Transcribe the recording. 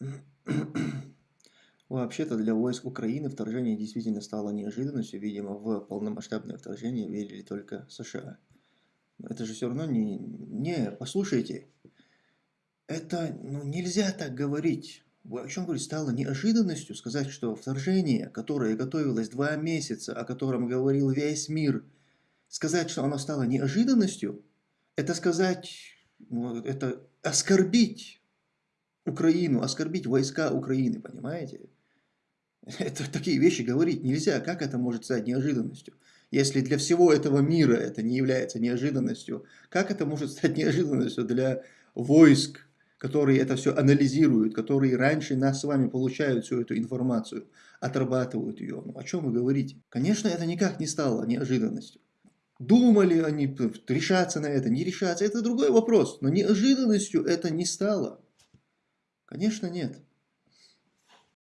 Вообще-то для войск Украины вторжение действительно стало неожиданностью. Видимо, в полномасштабное вторжение верили только США. Это же все равно не... Не, послушайте. Это ну, нельзя так говорить. О чем говорите? Стало неожиданностью сказать, что вторжение, которое готовилось два месяца, о котором говорил весь мир, сказать, что оно стало неожиданностью, это сказать, ну, это оскорбить Украину, оскорбить войска Украины, понимаете? Это такие вещи говорить нельзя. Как это может стать неожиданностью? Если для всего этого мира это не является неожиданностью, как это может стать неожиданностью для войск, которые это все анализируют, которые раньше нас с вами получают всю эту информацию, отрабатывают ее? Ну, о чем вы говорите? Конечно, это никак не стало неожиданностью. Думали они решаться на это, не решаться, это другой вопрос. Но неожиданностью это не стало. Конечно, нет.